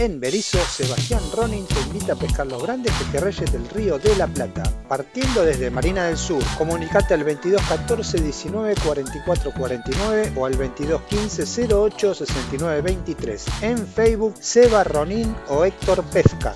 En Berizo, Sebastián Ronin te invita a pescar los grandes pejerreyes del río de la Plata. Partiendo desde Marina del Sur, comunicate al 22 14 19 44 49 o al 22 15 08 69 23. En Facebook, Seba Ronin o Héctor Pesca.